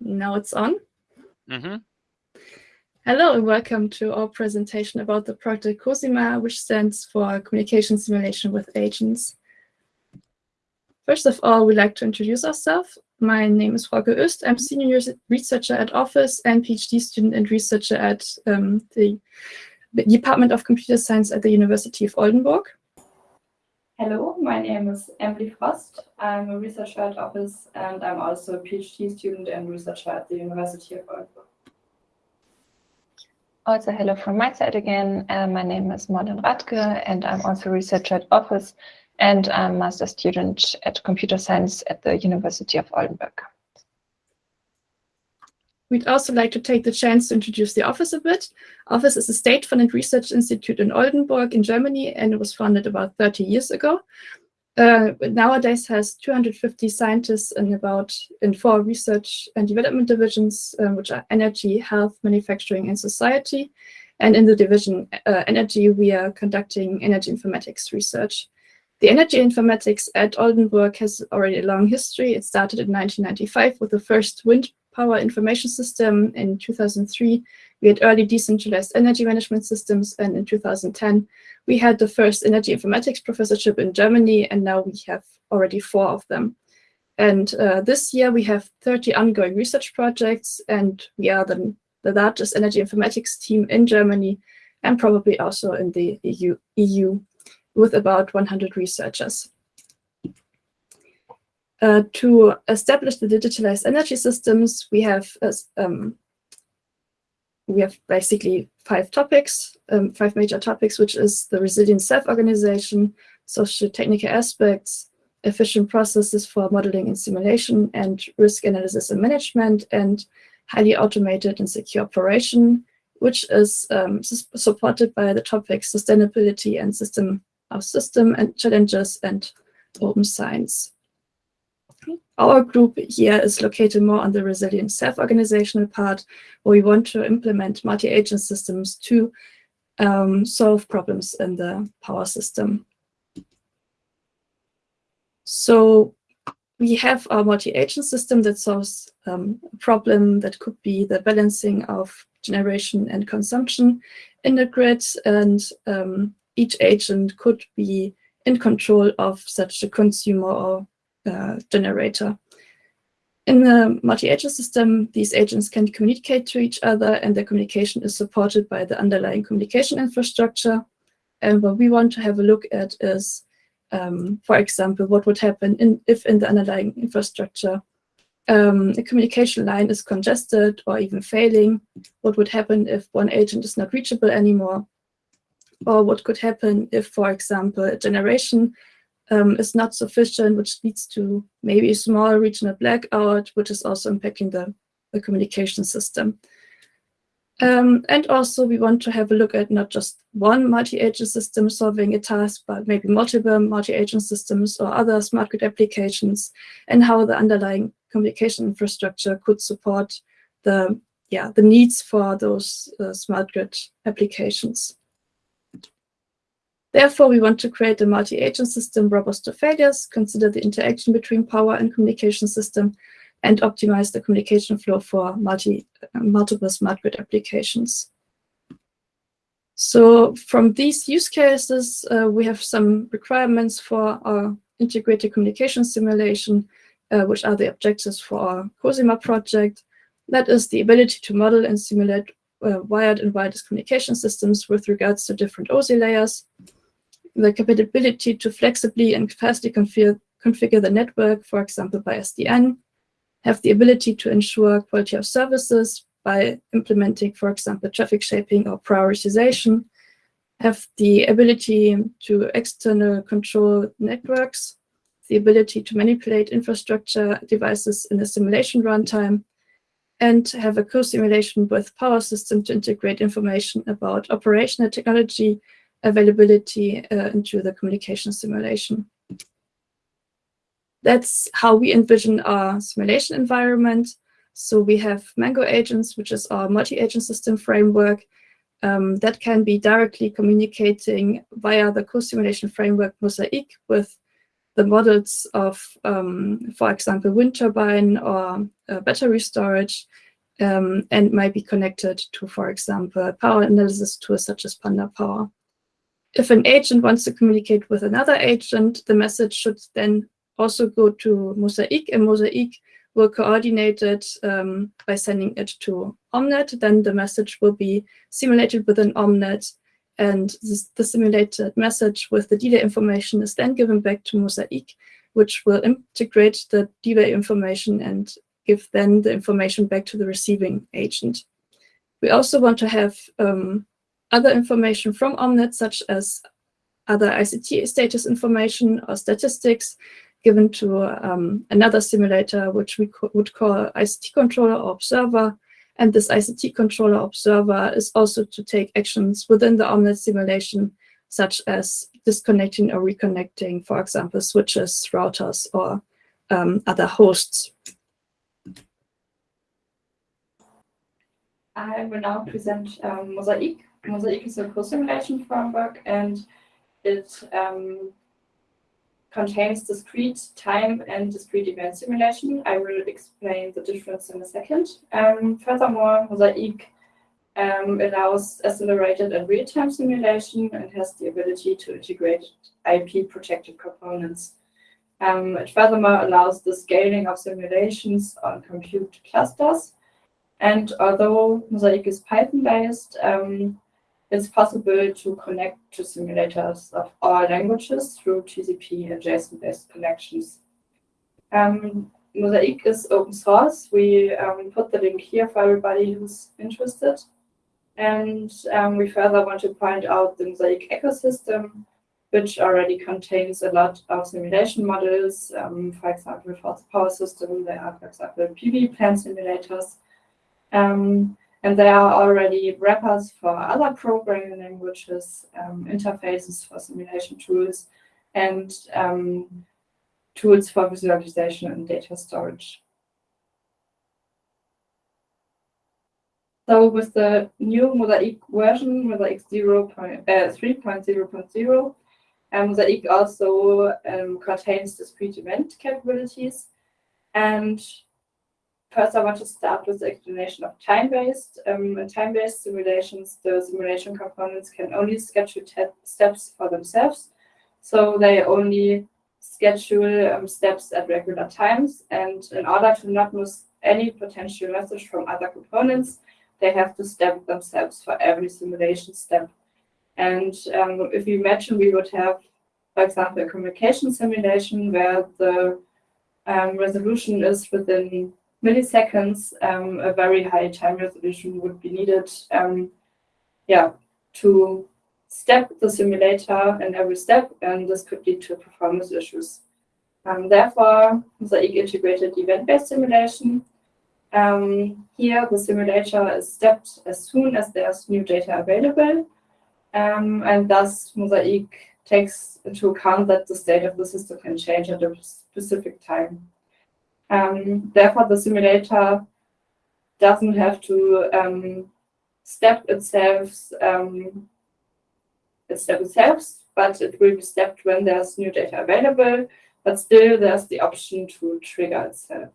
Now it's on. Mm -hmm. Hello and welcome to our presentation about the project COSIMA, which stands for Communication Simulation with Agents. First of all, we'd like to introduce ourselves. My name is Frauke Oest. I'm senior researcher at OFFIS and PhD student and researcher at um, the Department of Computer Science at the University of Oldenburg. Hello, my name is Emilie Frost. I'm a researcher at OFFIS and I'm also a PhD student and researcher at the University of Oldenburg. Also, hello from my side again. Uh, my name is Morten Radtke and I'm also a researcher at OFFIS and I'm a master student at Computer Science at the University of Oldenburg. We'd also like to take the chance to introduce the OFFIS a bit. OFFIS is a state-funded research institute in Oldenburg in Germany, and it was founded about 30 years ago. Uh, nowadays has 250 scientists in about in four research and development divisions, um, which are energy, health, manufacturing, and society. And in the division uh, energy, we are conducting energy informatics research. The energy informatics at Oldenburg has already a long history. It started in 1995 with the first wind power information system. In 2003, we had early decentralized energy management systems. And in 2010, we had the first energy informatics professorship in Germany. And now we have already four of them. And uh, this year, we have 30 ongoing research projects. And we are the, the largest energy informatics team in Germany and probably also in the EU, EU with about 100 researchers. Uh, to establish the digitalized energy systems, we have uh, um, we have basically five topics, um, five major topics, which is the resilient self-organization, socio-technical aspects, efficient processes for modeling and simulation, and risk analysis and management, and highly automated and secure operation, which is um, supported by the topics sustainability and system of system and challenges and open science. Our group here is located more on the resilient self-organizational part, where we want to implement multi-agent systems to um, solve problems in the power system. So we have our multi-agent system that solves um, a problem that could be the balancing of generation and consumption in the grid, and um, each agent could be in control of such a consumer or uh, generator. In the multi-agent system, these agents can communicate to each other and their communication is supported by the underlying communication infrastructure. And what we want to have a look at is, um, for example, what would happen in, if in the underlying infrastructure um, a communication line is congested or even failing, what would happen if one agent is not reachable anymore, or what could happen if, for example, a generation um, is not sufficient, which leads to maybe a small regional blackout, which is also impacting the, the communication system. Um, and also we want to have a look at not just one multi-agent system solving a task, but maybe multiple multi-agent systems or other smart grid applications and how the underlying communication infrastructure could support the, yeah, the needs for those uh, smart grid applications. Therefore, we want to create a multi-agent system robust to failures, consider the interaction between power and communication system, and optimize the communication flow for multi, uh, multiple smart grid applications. So from these use cases, uh, we have some requirements for our integrated communication simulation, uh, which are the objectives for our COSIMA project. That is the ability to model and simulate uh, wired and wireless communication systems with regards to different OSI layers, the capability to flexibly and fastly configure, configure the network, for example, by SDN, have the ability to ensure quality of services by implementing, for example, traffic shaping or prioritization, have the ability to external control networks, the ability to manipulate infrastructure devices in a simulation runtime, and have a co-simulation with power system to integrate information about operational technology availability uh, into the communication simulation. That's how we envision our simulation environment. So we have Mango agents, which is our multi-agent system framework um, that can be directly communicating via the co-simulation framework Mosaik with the models of, um, for example, wind turbine or uh, battery storage, um, and might be connected to, for example, power analysis tools such as pandapower. If an agent wants to communicate with another agent, the message should then also go to Mosaik, and Mosaik will coordinate it um, by sending it to Omnet. Then the message will be simulated within Omnet, and this, the simulated message with the delay information is then given back to Mosaik, which will integrate the delay information and give then the information back to the receiving agent. We also want to have um, other information from Omnet, such as other ICT status information or statistics given to um, another simulator, which we co would call ICT controller or observer. And this ICT controller observer is also to take actions within the Omnet simulation, such as disconnecting or reconnecting, for example, switches, routers, or um, other hosts. I will now present um, Mosaik. Mosaik is a co-simulation framework and it um, contains discrete time and discrete event simulation. I will explain the difference in a second. Um, furthermore, Mosaik um, allows accelerated and real-time simulation and has the ability to integrate IP-protected components. Um, it furthermore allows the scaling of simulations on compute clusters and although Mosaik is Python-based, um, it's possible to connect to simulators of all languages through TCP and JSON-based connections. Um, Mosaik is open source. We um, put the link here for everybody who's interested. And um, we further want to point out the Mosaik ecosystem, which already contains a lot of simulation models. Um, for example, for the power system, there are, for example, PV plant simulators. Um, and there are already wrappers for other programming languages, um, interfaces for simulation tools, and um, tools for visualization and data storage. So with the new Mosaik version, Mosaik 0. Uh, 3.0.0, um, Mosaik also um, contains discrete event capabilities. And First, I want to start with the explanation of time-based. Um, time-based simulations, the simulation components can only schedule steps for themselves. So they only schedule um, steps at regular times. And in order to not miss any potential message from other components, they have to step themselves for every simulation step. And um, if you imagine we would have, for example, a communication simulation where the um, resolution is within milliseconds, um, a very high time resolution would be needed um, yeah, to step the simulator in every step, and this could lead to performance issues. Um, therefore, Mosaik integrated event-based simulation. Um, here, the simulator is stepped as soon as there's new data available, um, and thus Mosaik takes into account that the state of the system can change at a specific time. Um, therefore, the simulator doesn't have to um, step itself, um, step itself, but it will be stepped when there's new data available, but still there's the option to trigger itself.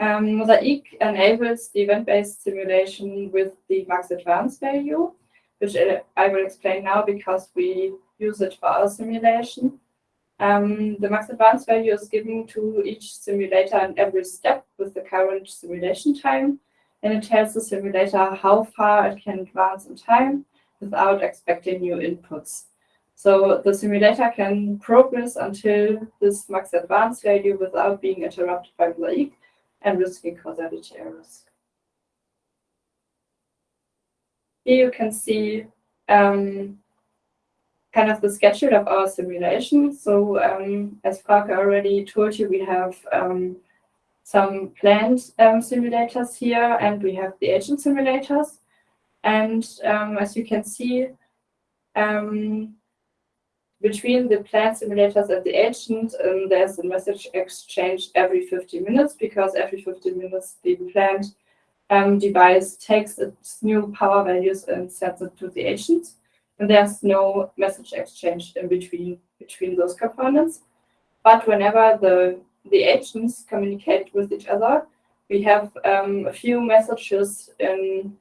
Um, Mosaik enables the event-based simulation with the max advance value, which I will explain now because we use it for our simulation. Um, the max advance value is given to each simulator in every step with the current simulation time, and it tells the simulator how far it can advance in time without expecting new inputs. So the simulator can progress until this max advance value without being interrupted by Mosaik and risking causality errors. Here you can see um, kind of the schedule of our simulation. So um, as Frauke already told you, we have um, some planned um, simulators here and we have the agent simulators. And um, as you can see, um, between the planned simulators and the agent, um, there's a message exchange every 15 minutes because every 15 minutes the planned device takes its new power values and sends it to the agent. And there's no message exchange in between between those components. But whenever the the agents communicate with each other, we have um, a few messages in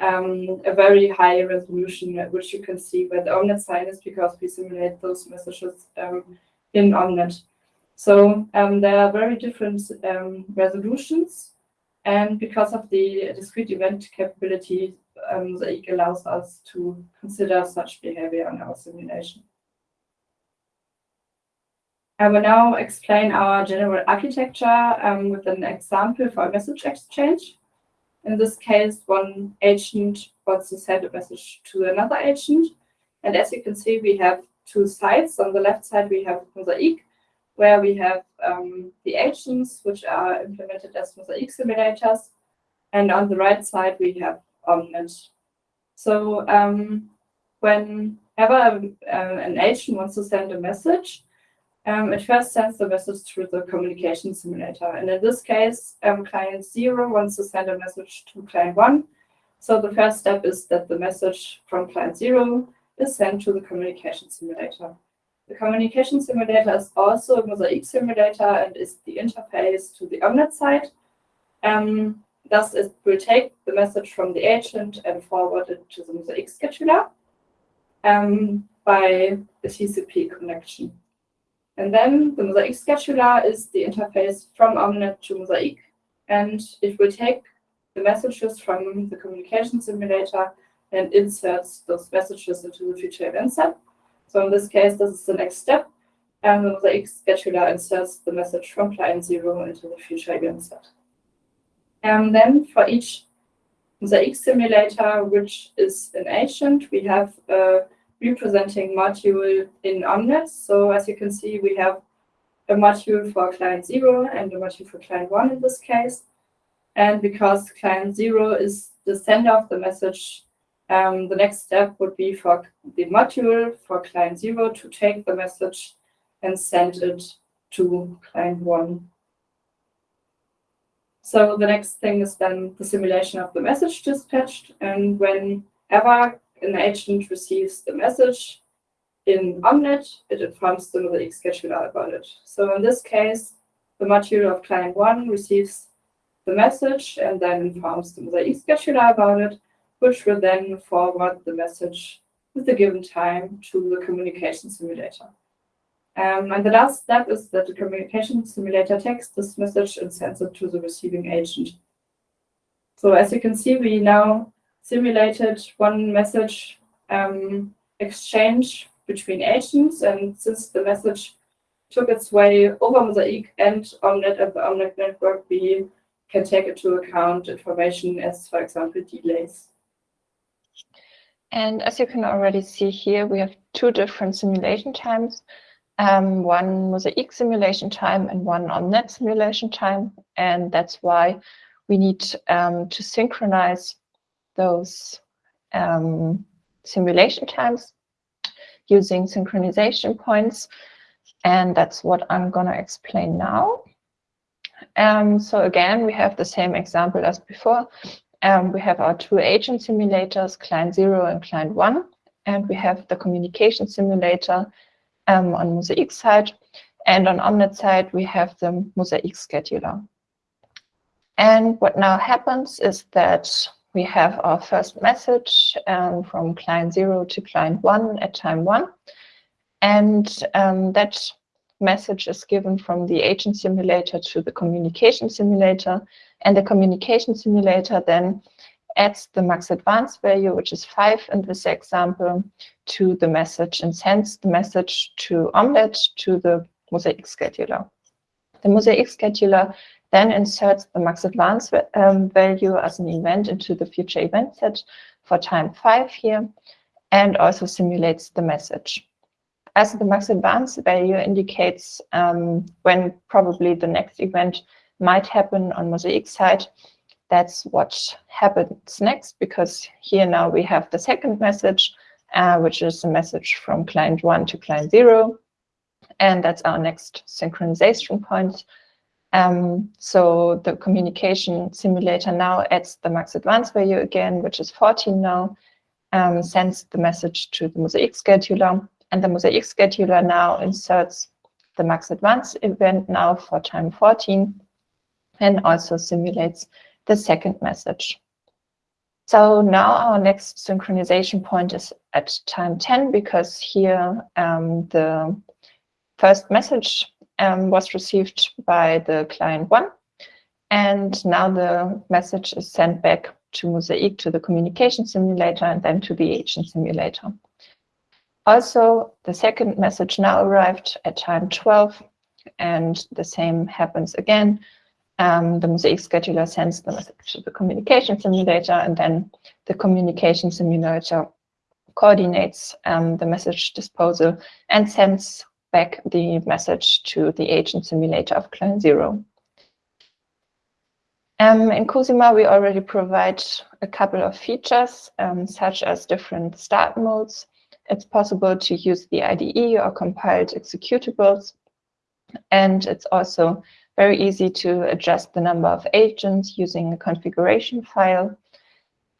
um, a very high resolution, which you can see where the OMNET sign is because we simulate those messages um, in OMNET. So um, there are very different um, resolutions, and because of the discrete event capability, um, the allows us to consider such behavior in our simulation. I will now explain our general architecture um, with an example for a message exchange. In this case, one agent wants to send a message to another agent. And as you can see, we have two sides. On the left side, we have Mosaik, where we have um, the agents, which are implemented as Mosaik simulators. And on the right side, we have Omnet. So um, whenever uh, an agent wants to send a message, um, it first sends the message through the communication simulator. And in this case, um, client zero wants to send a message to client one. So the first step is that the message from client zero is sent to the communication simulator. The communication simulator is also a Mosaik simulator and is the interface to the Omnet side. Um, thus, it will take the message from the agent and forward it to the Mosaik scheduler um, by a TCP connection. And then the Mosaik scheduler is the interface from Omnet to Mosaik, and it will take the messages from the communication simulator and inserts those messages into the future event set. So in this case, this is the next step. And the Mosaik scheduler inserts the message from client zero into the future event set. And then for each Mosaik simulator, which is an agent, we have a representing module in Omnet. So as you can see, we have a module for client zero and a module for client one in this case. And because client zero is the sender of the message, um, the next step would be for the module for client zero to take the message and send it to client one. So the next thing is then the simulation of the message dispatched. And whenever an agent receives the message in Omnet, it informs the Mosaik scheduler about it. So in this case, the module of client one receives the message and then informs the Mosaik scheduler about it, which will then forward the message with the given time to the communication simulator. Um, and the last step is that the communication simulator takes this message and sends it to the receiving agent. So as you can see, we now simulated one message um, exchange between agents. And since the message took its way over Mosaik and Omnet the Omnet network, we can take into account information as, for example, delays. And as you can already see here, we have two different simulation times. Um, one Mosaik simulation time and one Omnet simulation time. And that's why we need um, to synchronize those um, simulation times using synchronization points. And that's what I'm going to explain now. Um, so again, we have the same example as before. Um, we have our two agent simulators, client zero and client one, and we have the communication simulator um, on Mosaik side. And on Omnet side, we have the Mosaik scheduler. And what now happens is that we have our first message um, from client zero to client one at time one. And um, that message is given from the agent simulator to the communication simulator. And the communication simulator then adds the max advance value, which is five in this example, to the message and sends the message to Omnet to the Mosaik scheduler. The Mosaik scheduler then inserts the max advance um, value as an event into the future event set for time five here, and also simulates the message. As the max advance value indicates um, when probably the next event might happen on Mosaik side, that's what happens next, because here now we have the second message, uh, which is a message from client one to client zero. And that's our next synchronization point. Um, so the communication simulator now adds the max advance value again, which is 14 now. um, sends the message to the Mosaik scheduler, and the Mosaik scheduler now inserts the max advance event now for time 14 and also simulates the second message. So now our next synchronization point is at time 10 because here um, the first message um, was received by the client one and now the message is sent back to Mosaik to the communication simulator and then to the agent simulator. Also, the second message now arrived at time 12 and the same happens again. Um, the Mosaik scheduler sends the message to the communication simulator and then the communication simulator coordinates um, the message disposal and sends back the message to the agent simulator of client zero. Um, in Cosima, we already provide a couple of features, um, such as different start modes. It's possible to use the IDE or compiled executables. And it's also very easy to adjust the number of agents using a configuration file.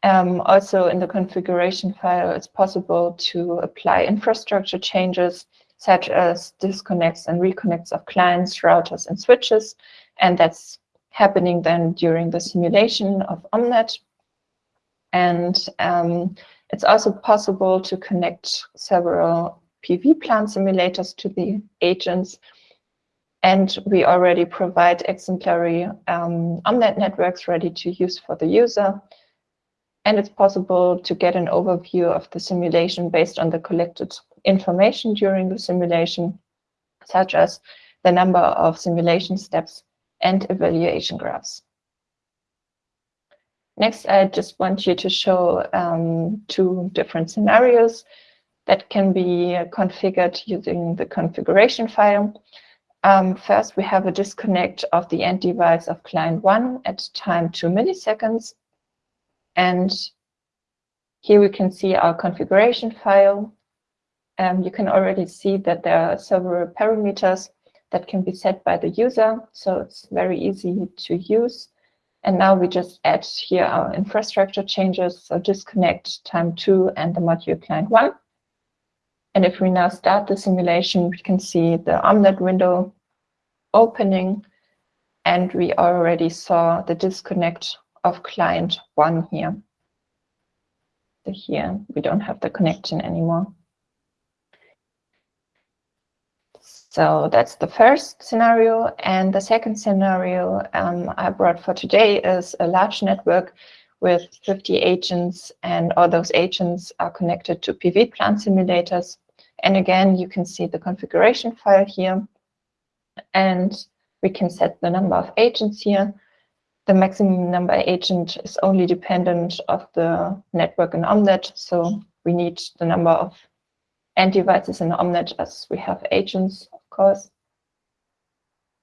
Um, also in the configuration file, it's possible to apply infrastructure changes such as disconnects and reconnects of clients, routers, and switches. And that's happening then during the simulation of Omnet. And um, it's also possible to connect several PV plant simulators to the agents. And we already provide exemplary um, Omnet networks ready to use for the user. And it's possible to get an overview of the simulation based on the collected information during the simulation, such as the number of simulation steps and evaluation graphs. Next, I just want you to show um, two different scenarios that can be configured using the configuration file. Um, first, we have a disconnect of the end device of client one at time two milliseconds. And here we can see our configuration file. Um, you can already see that there are several parameters that can be set by the user. So it's very easy to use. And now we just add here our infrastructure changes. So disconnect time two and the module client one. And if we now start the simulation, we can see the Omnet window opening. And we already saw the disconnect of client one here. So here we don't have the connection anymore. So that's the first scenario. And the second scenario um, I brought for today is a large network with 50 agents and all those agents are connected to PV plant simulators. And again, you can see the configuration file here and we can set the number of agents here. The maximum number agent is only dependent of the network in Omnet. So we need the number of end devices in Omnet as we have agents of course.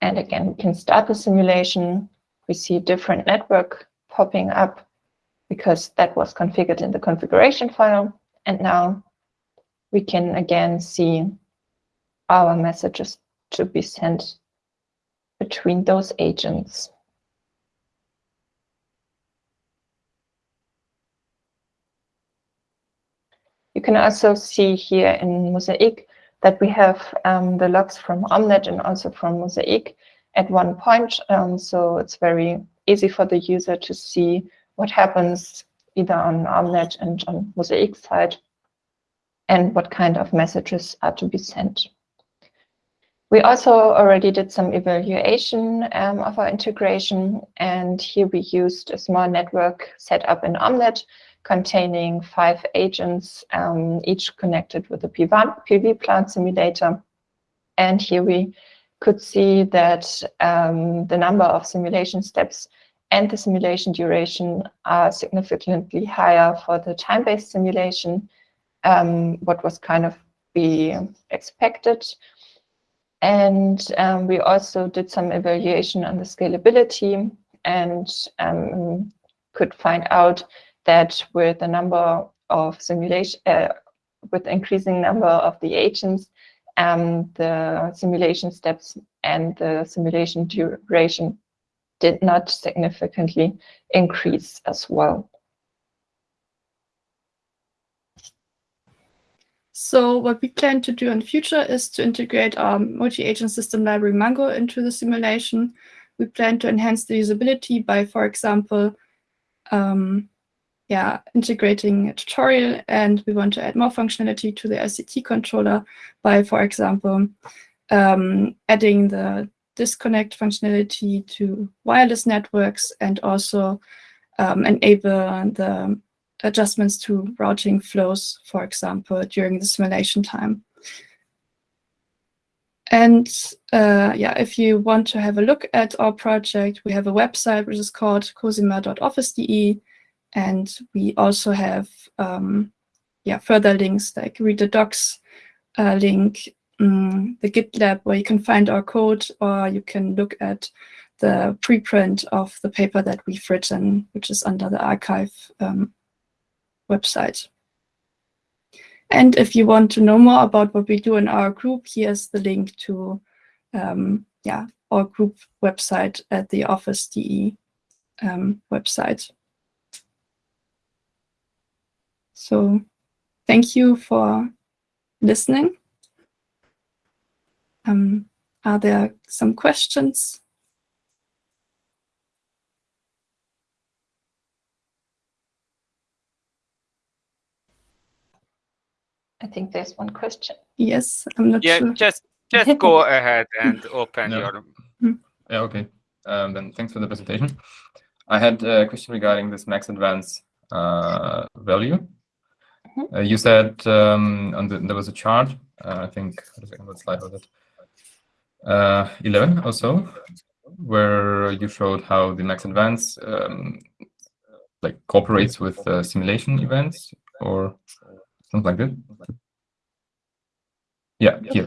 And again, we can start the simulation. We see different network popping up because that was configured in the configuration file. And now we can again see our messages to be sent between those agents. You can also see here in Mosaik that we have um, the logs from Omnet and also from Mosaik at one point. Um, so it's very easy for the user to see what happens either on Omnet and on Mosaik side and what kind of messages are to be sent. We also already did some evaluation um, of our integration, and here we used a small network set up in Omnet containing five agents, um, each connected with a PV plant simulator. And here we could see that um, the number of simulation steps and the simulation duration are significantly higher for the time-based simulation, um, what was kind of be expected. And um, we also did some evaluation on the scalability and um, could find out that with the number of simulation, uh, with increasing number of the agents, um, the simulation steps and the simulation duration did not significantly increase as well. So what we plan to do in future is to integrate our multi-agent system library Mango into the simulation. We plan to enhance the usability by, for example, um, yeah, integrating a tutorial, and we want to add more functionality to the LCT controller by, for example, um, adding the disconnect functionality to wireless networks and also um, enable the adjustments to routing flows, for example, during the simulation time. And uh, yeah, if you want to have a look at our project, we have a website which is called cosima.offis.de, and we also have um, yeah further links like read the docs uh, link, um, the GitLab where you can find our code, or you can look at the preprint of the paper that we've written, which is under the arXiv um, website. And if you want to know more about what we do in our group, here's the link to um, yeah, our group website at the OFFIS.de um, website. So thank you for listening. Um, are there some questions? I think there's one question. Yes, I'm not Yeah, sure. just just go ahead and open No. your. Yeah, okay. Um, then thanks for the presentation. I had a question regarding this max advance uh, value. Mhm. Uh, you said um, on the, there was a chart, uh, I think, what slide was it? Uh, 11 or so, where you showed how the max advance um, like cooperates with uh, simulation events or something like that. Yeah, here.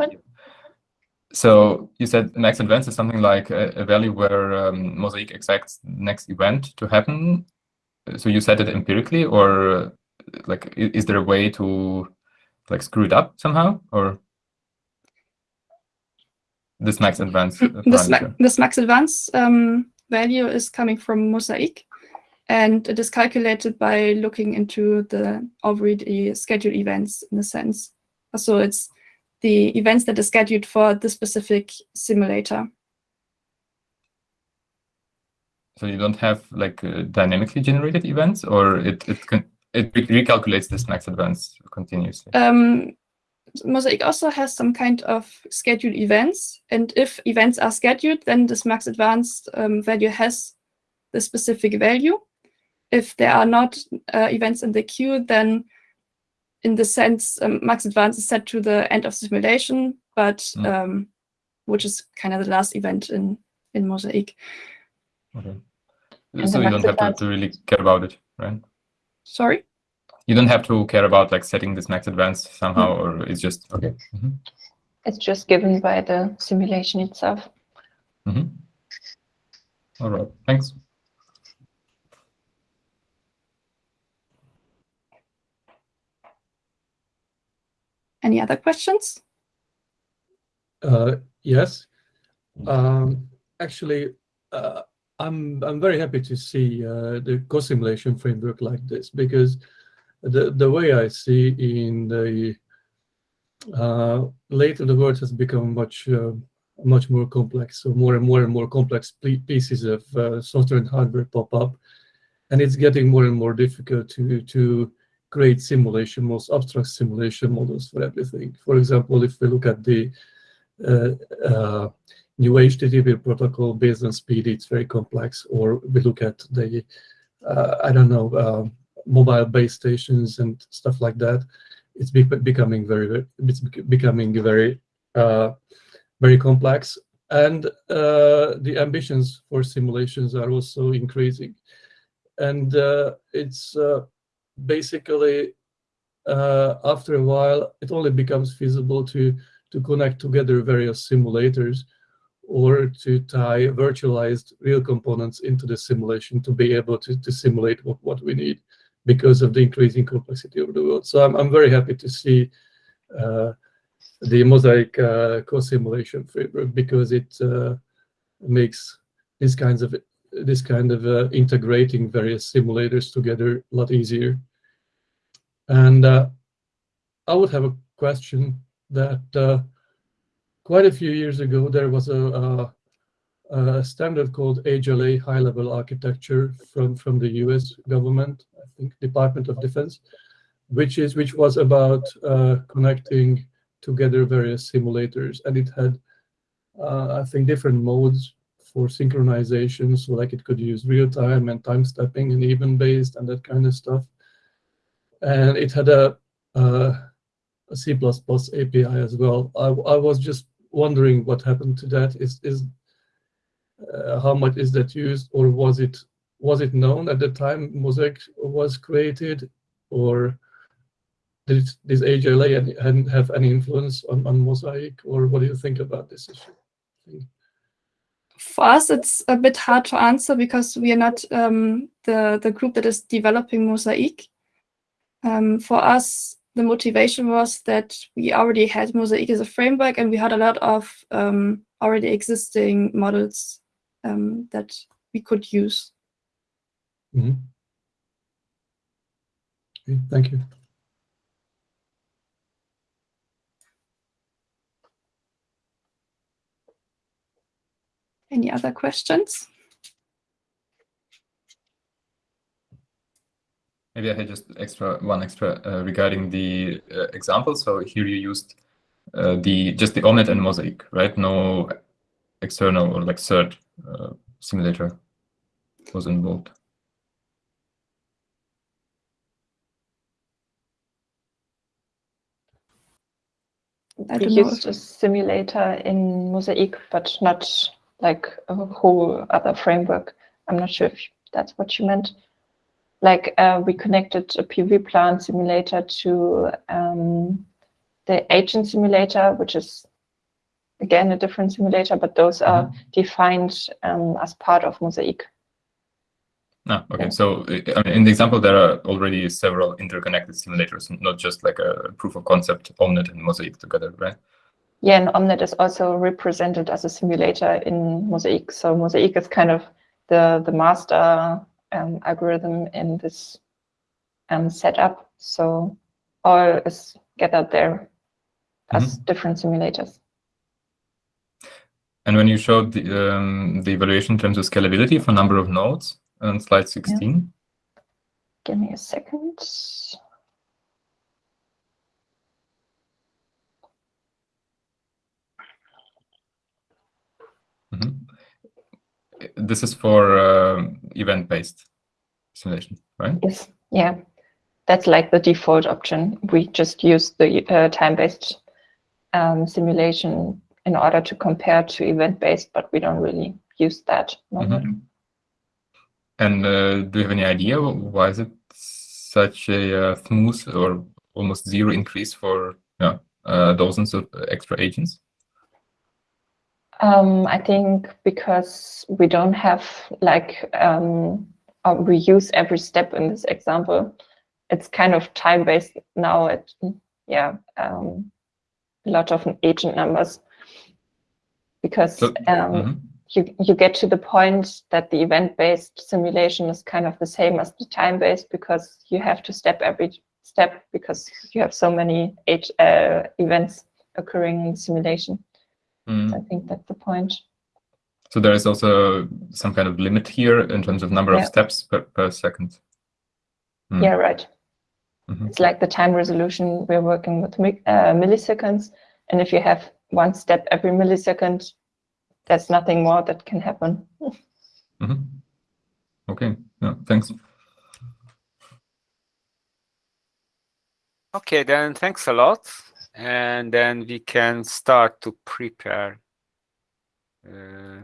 So you said max advance is something like a, a value where um, Mosaik exacts next event to happen. So you set it empirically, or like is there a way to like screw it up somehow, or this max advance? uh, this, ma this max advance um, value is coming from Mosaik, and it is calculated by looking into the already scheduled events in a sense. So it's the events that are scheduled for the specific simulator. So you don't have like uh, dynamically generated events, or it it can it re- recalculates this max advance continuously. Um, Mosaik also has some kind of scheduled events, and if events are scheduled, then this max advanced um, value has the specific value. If there are not uh, events in the queue, then in the sense, um, max advance is set to the end of simulation, but Mm. um, which is kind of the last event in in Mosaik. Okay. So you don't have to, to really care about it, right? Sorry. You don't have to care about like setting this max advance somehow, or it's just okay. Mhm. It's just given by the simulation itself. Mhm. All right, thanks. Any other questions? Uh, yes. Um, actually, uh, I'm I'm very happy to see uh, the co-simulation framework like this because the the way I see in the uh, later the world has become much uh, much more complex. So more and more and more complex pieces of uh, software and hardware pop up, and it's getting more and more difficult to to create simulation, most abstract simulation models for everything. For example, if we look at the uh, uh, new HTTP protocol based on speed, it's very complex. Or we look at the, uh, I don't know, um, mobile base stations and stuff like that. It's be becoming very, it's bec- becoming very, uh, very complex. And uh, the ambitions for simulations are also increasing. And uh, it's uh, basically, uh, after a while, it only becomes feasible to to connect together various simulators or to tie virtualized real components into the simulation to be able to, to simulate what, what we need because of the increasing complexity of the world. So I'm, I'm very happy to see uh, the Mosaik uh, co-simulation framework because it uh, makes these kinds of this kind of uh, integrating various simulators together a lot easier. And uh, I would have a question that uh, quite a few years ago there was a, a, a standard called HLA high-level architecture from from the U.S. government, I think Department of Defense, which is which was about uh, connecting together various simulators, and it had uh, I think different modes for synchronization, so like it could use real time and time stepping and even based and that kind of stuff. And it had a, a, a C++ API as well. I, I was just wondering what happened to that. Is is uh, how much is that used, or was it was it known at the time Mosaik was created, or did this HLA hadn't have any influence on, on Mosaik, or what do you think about this issue? For us, it's a bit hard to answer because we are not um, the, the group that is developing Mosaik. Um, for us, the motivation was that we already had Mosaik as a framework and we had a lot of um, already existing models um, that we could use. Mm -hmm. okay, thank you. Any other questions? Maybe I had just extra one extra uh, regarding the uh, example. So here you used uh, the just the Omnet and Mosaik, right? No external or like third uh, simulator was involved. I we used a simulator in Mosaic, but not like a whole other framework. I'm not sure if that's what you meant. Like uh, we connected a PV plant simulator to um, the agent simulator, which is again a different simulator, but those are mm -hmm. defined um, as part of Mosaik. Ah, okay. Yeah. So I mean, in the example, there are already several interconnected simulators, not just like a proof of concept Omnet and Mosaik together, right? Yeah, and Omnet is also represented as a simulator in Mosaik. So Mosaik is kind of the, the master um, algorithm in this um, setup. So all is gathered there as mm -hmm. different simulators. And when you showed the, um, the evaluation in terms of scalability for number of nodes on slide 16. Yeah. Give me a second. Mm -hmm. This is for uh, event-based simulation, right? Yes. Yeah. That's like the default option. We just use the uh, time-based um, simulation in order to compare to event-based, but we don't really use that. Mm -hmm. And uh, do you have any idea why is it such a uh, smooth or almost zero increase for yeah, uh, dozens of extra agents? Um, I think because we don't have like um, we use every step in this example. It's kind of time based now. At yeah, um, a lot of agent numbers because so, um, mm -hmm. you you get to the point that the event based simulation is kind of the same as the time based because you have to step every step because you have so many age, uh, events occurring in simulation. Mm. I think that's the point. So there is also some kind of limit here in terms of number yeah. of steps per, per second. Mm. Yeah, right. Mm -hmm. It's like the time resolution. We're working with uh, milliseconds. And if you have one step every millisecond, there's nothing more that can happen. -hmm. Okay, yeah, thanks. Okay, then thanks a lot and then we can start to prepare uh,